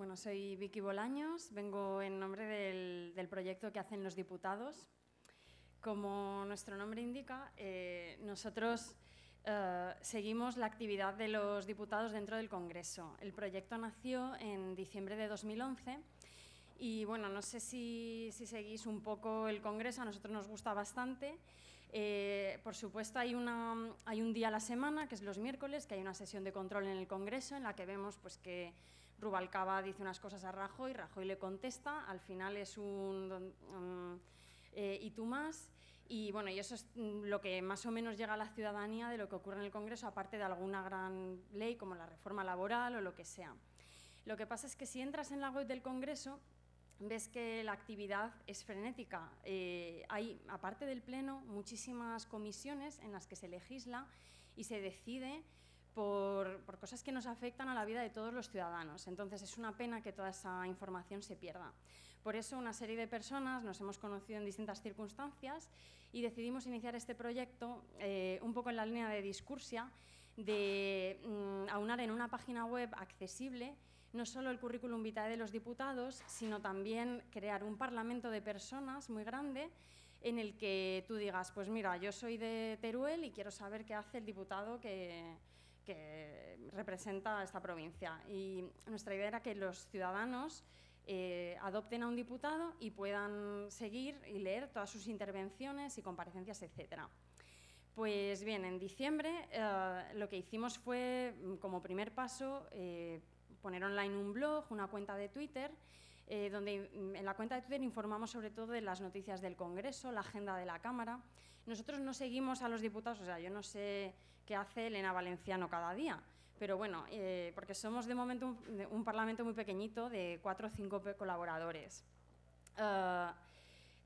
Bueno, soy Vicky Bolaños, vengo en nombre del, proyecto que hacen los diputados. Como nuestro nombre indica, eh, nosotros eh, seguimos la actividad de los diputados dentro del Congreso. El proyecto nació en diciembre de 2011 y bueno, no sé si, si seguís un poco el Congreso, a nosotros nos gusta bastante. Eh, por supuesto, hay, hay un día a la semana, que es los miércoles, que hay una sesión de control en el Congreso en la que vemos pues, que Rubalcaba dice unas cosas a Rajoy, Rajoy le contesta, al final es un... Eh, y tú más. Y bueno, y eso es mm, lo que más o menos llega a la ciudadanía de lo que ocurre en el Congreso, aparte de alguna gran ley como la reforma laboral o lo que sea. Lo que pasa es que si entras en la web del Congreso, ves que la actividad es frenética. Eh, hay, aparte del Pleno, muchísimas comisiones en las que se legisla y se decide por, cosas que nos afectan a la vida de todos los ciudadanos. Entonces, es una pena que toda esa información se pierda. Por eso, una serie de personas nos hemos conocido en distintas circunstancias y decidimos iniciar este proyecto eh, un poco en la línea de discursia, de mm, aunar en una página web accesible no solo el currículum vitae de los diputados, sino también crear un parlamento de personas muy grande en el que tú digas, pues mira, yo soy de Teruel y quiero saber qué hace el diputado que, representa a esta provincia. Y nuestra idea era que los ciudadanos eh, adopten a un diputado y puedan seguir y leer todas sus intervenciones y comparecencias, etcétera. Pues bien, en diciembre eh, lo que hicimos fue, como primer paso, eh, poner online un blog, una cuenta de Twitter, eh, donde mm, en la cuenta de Twitter informamos sobre todo de las noticias del Congreso, la agenda de la Cámara. Nosotros no seguimos a los diputados, o sea, yo no sé qué hace Elena Valenciano cada día, pero bueno, eh, porque somos de momento un, parlamento muy pequeñito de cuatro o cinco colaboradores. Eh,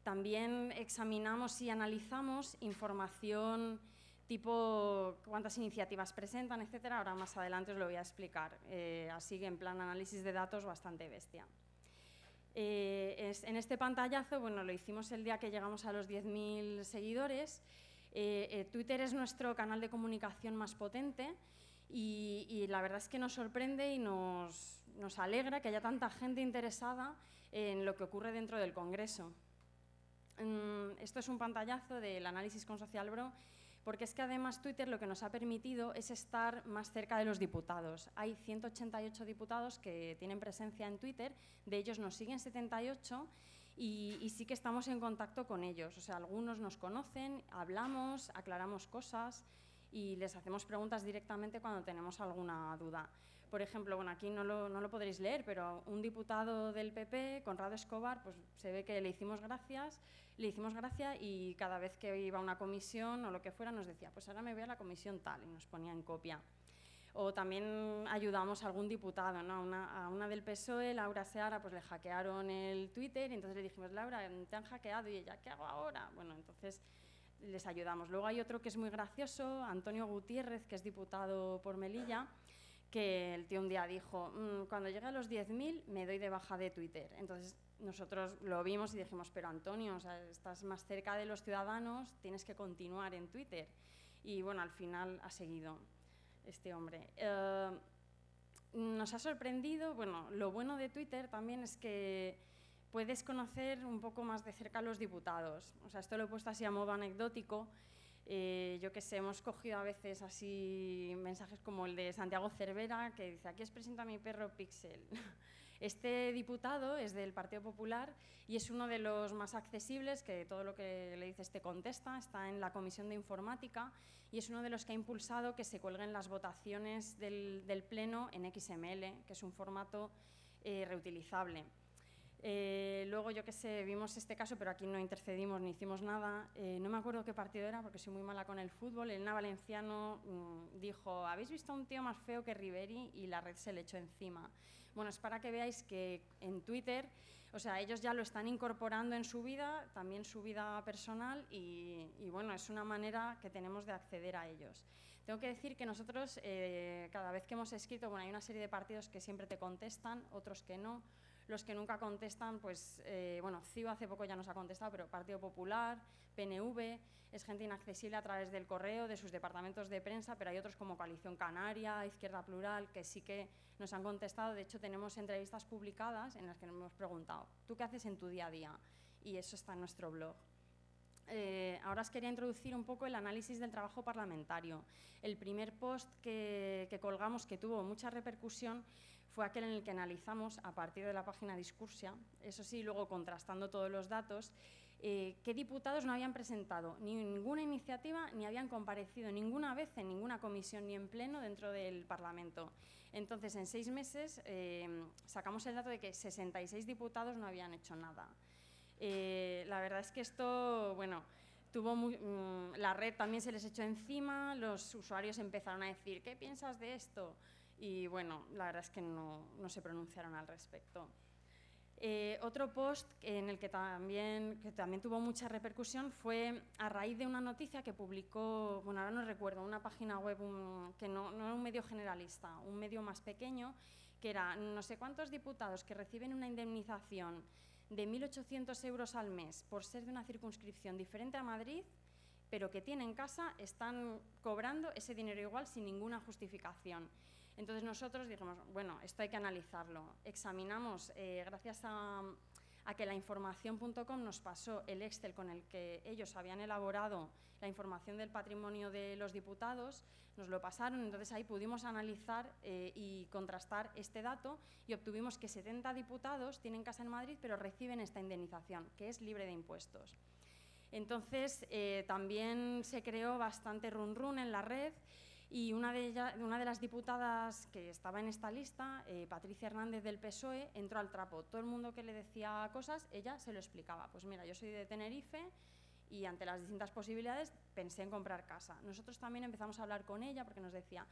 también examinamos y analizamos información tipo cuántas iniciativas presentan, etcétera. Ahora más adelante os lo voy a explicar. Eh, así que en plan análisis de datos bastante bestia. Eh, en este pantallazo, bueno, lo hicimos el día que llegamos a los 10.000 seguidores. Eh, Twitter es nuestro canal de comunicación más potente y, la verdad es que nos sorprende y nos, alegra que haya tanta gente interesada en lo que ocurre dentro del Congreso. Mm, esto es un pantallazo del análisis con SocialBro porque es que además Twitter lo que nos ha permitido es estar más cerca de los diputados. Hay 188 diputados que tienen presencia en Twitter, de ellos nos siguen 78 y, y, sí que estamos en contacto con ellos. O sea, algunos nos conocen, hablamos, aclaramos cosas y les hacemos preguntas directamente cuando tenemos alguna duda. Por ejemplo, bueno, aquí no lo, no lo podréis leer, pero un diputado del PP, Conrado Escobar, pues se ve que le hicimos gracias, le hicimos gracia y cada vez que iba a una comisión o lo que fuera nos decía, pues ahora me voy a la comisión tal y nos ponía en copia. O también ayudamos a algún diputado, ¿no? a, una, del PSOE, Laura Seara, pues le hackearon el Twitter y entonces le dijimos, Laura, te han hackeado y ella, ¿qué hago ahora? Bueno, entonces les ayudamos. Luego hay otro que es muy gracioso, Antonio Gutiérrez, que es diputado por Melilla, que el tío un día dijo, mm, cuando llegue a los 10.000 me doy de baja de Twitter. Entonces nosotros lo vimos y dijimos, pero Antonio, estás más cerca de los ciudadanos, tienes que continuar en Twitter. Y bueno, al final ha seguido este hombre. Eh, nos ha sorprendido, bueno, lo bueno de Twitter también es que puedes conocer un poco más de cerca a los diputados. O sea, esto lo he puesto así a modo anecdótico. Eh, yo que sé, hemos cogido a veces así mensajes como el de Santiago Cervera, que dice, aquí os presento a mi perro Pixel. Este diputado es del Partido Popular y es uno de los más accesibles, que todo lo que le dices te contesta, está en la Comisión de Informática y es uno de los que ha impulsado que se cuelguen las votaciones del, Pleno en XML, que es un formato eh, reutilizable. Eh, luego, yo qué sé, vimos este caso, pero aquí no intercedimos ni hicimos nada. Eh, no me acuerdo qué partido era, porque soy muy mala con el fútbol. Elena Valenciano mm, dijo, ¿habéis visto a un tío más feo que Riveri? Y la red se le echó encima. Bueno, es para que veáis que en Twitter, o sea, ellos ya lo están incorporando en su vida, también su vida personal, y, bueno, es una manera que tenemos de acceder a ellos. Tengo que decir que nosotros, eh, cada vez que hemos escrito, bueno, hay una serie de partidos que siempre te contestan, otros que no, Los que nunca contestan, pues, eh, bueno, CIO hace poco ya nos ha contestado, pero Partido Popular, PNV, es gente inaccesible a través del correo, de sus departamentos de prensa, pero hay otros como Coalición Canaria, Izquierda Plural, que sí que nos han contestado. De hecho, tenemos entrevistas publicadas en las que nos hemos preguntado, ¿tú qué haces en tu día a día? Y eso está en nuestro blog. Eh, ahora os quería introducir un poco el análisis del trabajo parlamentario. El primer post que, colgamos, que tuvo mucha repercusión, fue aquel en el que analizamos, a partir de la página Discursia, eso sí, luego contrastando todos los datos, eh, qué diputados no habían presentado ni ninguna iniciativa ni habían comparecido ninguna vez en ninguna comisión ni en pleno dentro del Parlamento. Entonces, en seis meses eh, sacamos el dato de que 66 diputados no habían hecho nada. Eh, la verdad es que esto, bueno, tuvo mm, la red también se les echó encima, los usuarios empezaron a decir, ¿qué piensas de esto? Y bueno, la verdad es que no, se pronunciaron al respecto. Eh, otro post en el que también, que también tuvo mucha repercusión fue a raíz de una noticia que publicó, bueno, ahora no recuerdo, una página web que no, no era un medio generalista, un medio más pequeño, que era no sé cuántos diputados que reciben una indemnización de 1.800 euros al mes por ser de una circunscripción diferente a Madrid, pero que tienen casa, están cobrando ese dinero igual sin ninguna justificación. Entonces nosotros dijimos, bueno, esto hay que analizarlo. Examinamos, eh, gracias a, que la información.com nos pasó el Excel con el que ellos habían elaborado la información del patrimonio de los diputados, nos lo pasaron, entonces ahí pudimos analizar eh, y contrastar este dato y obtuvimos que 70 diputados tienen casa en Madrid pero reciben esta indemnización, que es libre de impuestos. Entonces, eh, también se creó bastante run run en la red y una de, una de las diputadas que estaba en esta lista, eh, Patricia Hernández del PSOE, entró al trapo. Todo el mundo que le decía cosas, ella se lo explicaba. Pues mira, yo soy de Tenerife, y ante las distintas posibilidades pensé en comprar casa. Nosotros también empezamos a hablar con ella porque nos decía,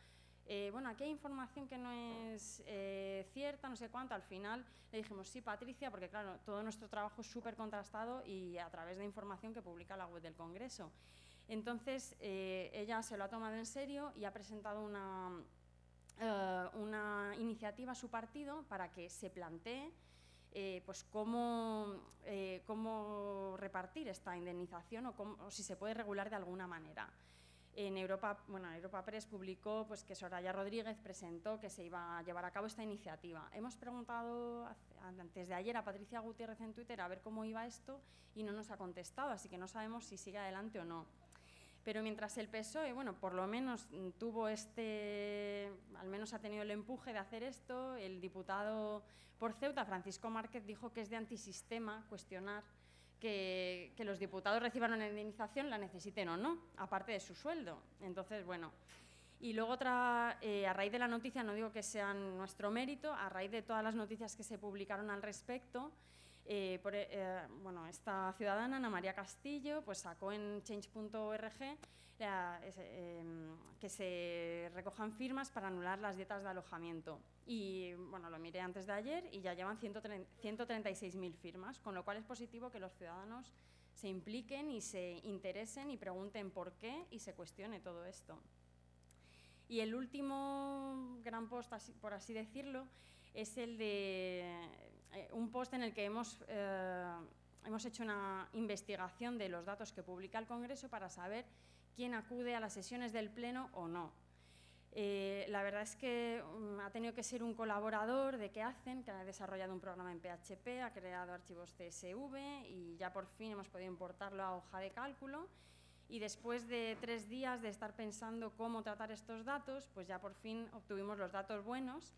eh, bueno, aquí hay información que no es eh, cierta, no sé cuánto. Al final le dijimos, sí, Patricia, porque claro, todo nuestro trabajo es súper contrastado y a través de información que publica la web del Congreso. Entonces, eh, ella se lo ha tomado en serio y ha presentado una, una iniciativa a su partido para que se plantee eh, pues eh, cómo, repartir esta indemnización o, si se puede regular de alguna manera. En Europa, bueno, Europa Press publicó pues, que Soraya Rodríguez presentó que se iba a llevar a cabo esta iniciativa. Hemos preguntado antes de ayer a Patricia Gutiérrez en Twitter a ver cómo iba esto y no nos ha contestado, así que no sabemos si sigue adelante o no. Pero mientras el PSOE, bueno, por lo menos tuvo este, al menos ha tenido el empuje de hacer esto, el diputado por Ceuta, Francisco Márquez, dijo que es de antisistema cuestionar que, los diputados reciban una indemnización, la necesiten o no, aparte de su sueldo. Entonces, bueno. Y luego otra, eh, a raíz de la noticia, no digo que sea nuestro mérito, a raíz de todas las noticias que se publicaron al respecto, eh, eh, bueno, esta ciudadana, Ana María Castillo, pues sacó en change.org em, que se recojan firmas para anular las dietas de alojamiento. Y bueno, lo miré antes de ayer y ya llevan 136.000 firmas, con lo cual es positivo que los ciudadanos se impliquen y se interesen y pregunten por qué y se cuestione todo esto. Y el último gran post, por así decirlo, es el de eh, un post en el que hemos, eh, hemos hecho una investigación de los datos que publica el Congreso para saber quién acude a las sesiones del Pleno o no. Eh, la verdad es que mm, ha tenido que ser un colaborador de qué hacen, que ha desarrollado un programa en PHP, ha creado archivos CSV y ya por fin hemos podido importarlo a hoja de cálculo. Y después de tres días de estar pensando cómo tratar estos datos, pues ya por fin obtuvimos los datos buenos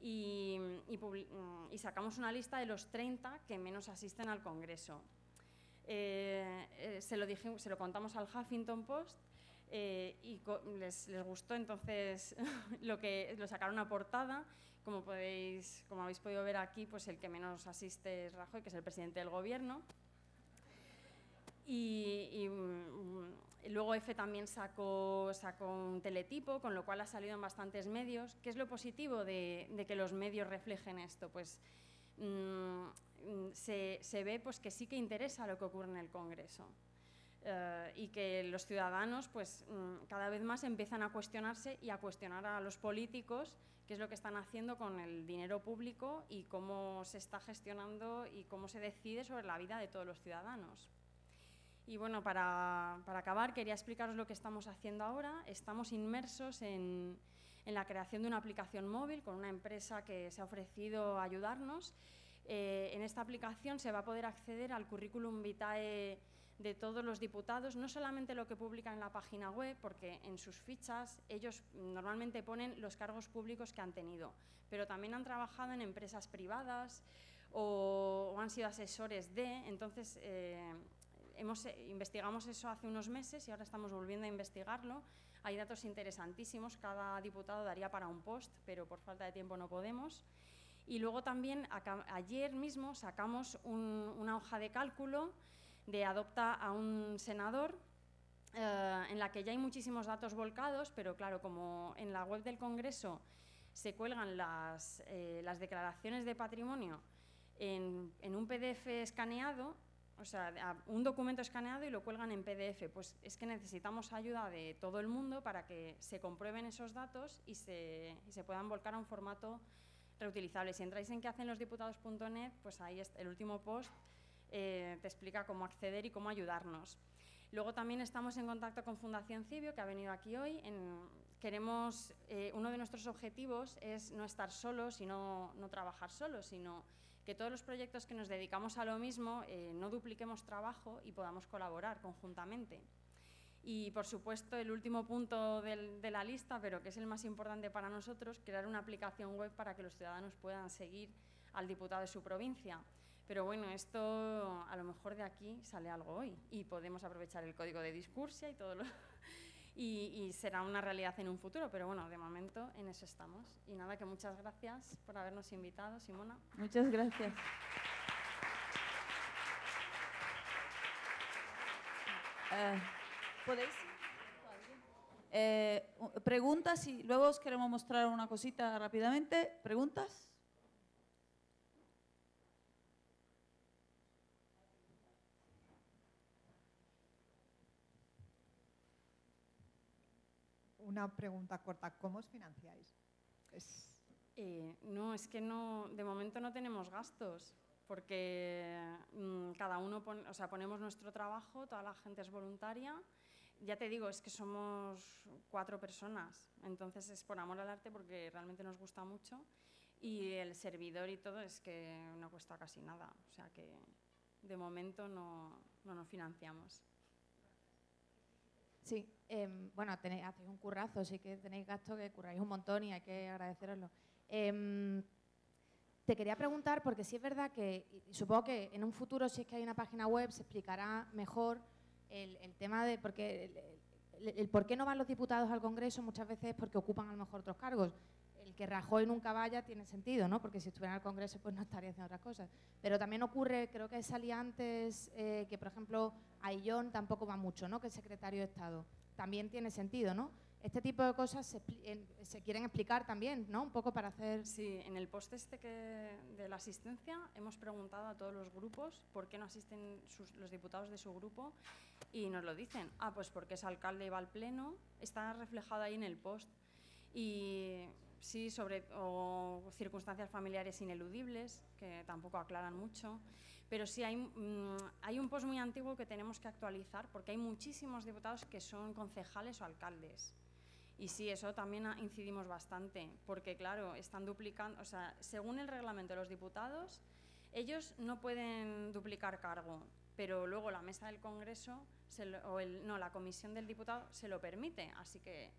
Mm, y, sacamos una lista de los 30 que menos asisten al Congreso. Eh, eh, se, lo se, lo contamos al Huffington Post eh, y les, les, gustó, entonces lo, que, lo sacaron a portada. Como, podéis, como habéis podido ver aquí, pues el que menos asiste es Rajoy, que es el presidente del Gobierno. Y, mm, luego EFE también sacó, sacó, un teletipo, con lo cual ha salido en bastantes medios. ¿Qué es lo positivo de, que los medios reflejen esto? Pues mm, se, ve pues, que sí que interesa lo que ocurre en el Congreso. eh, y que los ciudadanos pues, mm, cada vez más empiezan a cuestionarse y a cuestionar a los políticos qué es lo que están haciendo con el dinero público y cómo se está gestionando y cómo se decide sobre la vida de todos los ciudadanos. Y bueno, para, para acabar quería explicaros lo que estamos haciendo ahora. Estamos inmersos en, en, la creación de una aplicación móvil con una empresa que se ha ofrecido a ayudarnos. Eh, en esta aplicación se va a poder acceder al currículum vitae de todos los diputados, no solamente lo que publican en la página web, porque en sus fichas ellos normalmente ponen los cargos públicos que han tenido, pero también han trabajado en empresas privadas o, han sido asesores de, entonces eh, hemos, eh, investigamos eso hace unos meses y ahora estamos volviendo a investigarlo. Hay datos interesantísimos, cada diputado daría para un post, pero por falta de tiempo no podemos. Y luego también ayer mismo sacamos una hoja de cálculo de adopta a un senador, eh, en la que ya hay muchísimos datos volcados, pero claro, como en la web del Congreso se cuelgan las, eh, declaraciones de patrimonio en, en, un PDF escaneado, o sea, un documento escaneado y lo cuelgan en PDF, pues es que necesitamos ayuda de todo el mundo para que se comprueben esos datos y se, y se puedan volcar a un formato reutilizable. Si entráis en que hacen los diputados.net, pues ahí está el último post eh, te explica cómo acceder y cómo ayudarnos. Luego también estamos en contacto con Fundación Cibio, que ha venido aquí hoy. queremos, eh, uno de nuestros objetivos es no estar solos y no, trabajar solos, sino que todos los proyectos que nos dedicamos a lo mismo eh, no dupliquemos trabajo y podamos colaborar conjuntamente. Y, por supuesto, el último punto de la lista, pero que es el más importante para nosotros, crear una aplicación web para que los ciudadanos puedan seguir al diputado de su provincia. Pero bueno, esto a lo mejor de aquí sale algo hoy y podemos aprovechar el código de discursia y todo lo... y, será una realidad en un futuro, pero bueno, de momento en eso estamos. Y nada, que muchas gracias por habernos invitado, Simona. Muchas gracias. Eh, ¿Podéis? Eh, preguntas y luego os queremos mostrar una cosita rápidamente. ¿Preguntas? Una pregunta corta. ¿Cómo os financiáis? Eh, no, es que no, de momento no tenemos gastos, porque mm, cada uno, o sea, ponemos nuestro trabajo, toda la gente es voluntaria. Ya te digo, es que somos cuatro personas, entonces es por amor al arte porque realmente nos gusta mucho y el servidor y todo es que no cuesta casi nada, o sea que de momento no, no nos financiamos. Sí, em, bueno, tenéis, hacéis un currazo, sí que tenéis gasto que curráis un montón y hay que agradeceroslo. Em, te quería preguntar, porque sí es verdad que, supongo que en un futuro, si es que hay una página web, se explicará mejor el, tema de, porque el, por qué no van los diputados al Congreso muchas veces es porque ocupan a lo mejor otros cargos que Rajoy nunca vaya tiene sentido, ¿no? Porque si estuviera en el Congreso pues no estaría haciendo otras cosas. Pero también ocurre, creo que salía antes eh, que, por ejemplo, Aillón tampoco va mucho, ¿no? Que es secretario de Estado. También tiene sentido, ¿no? Este tipo de cosas se, quieren explicar también, ¿no? Un poco para hacer... Sí, en el post este de la asistencia hemos preguntado a todos los grupos por qué no asisten los diputados de su grupo y nos lo dicen. Ah, pues porque es alcalde y va al pleno, está reflejado ahí en el post. Y sí, sobre circunstancias familiares ineludibles, que tampoco aclaran mucho. Pero sí hay, mm, hay un post muy antiguo que tenemos que actualizar porque hay muchísimos diputados que son concejales o alcaldes. Y sí, eso también incidimos bastante, porque claro, están duplicando, o sea, según el reglamento de los diputados, ellos no pueden duplicar cargo, pero luego la mesa del Congreso, o el, no, la comisión del diputado se lo permite, así que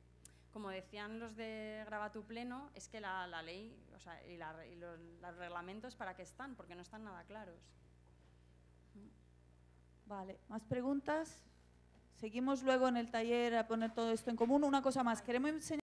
como decían los de Graba tu Pleno, es que la, ley o sea, y, los, reglamentos para qué están, porque no están nada claros. Vale, ¿más preguntas? Seguimos luego en el taller a poner todo esto en común. Una cosa más, queremos enseñar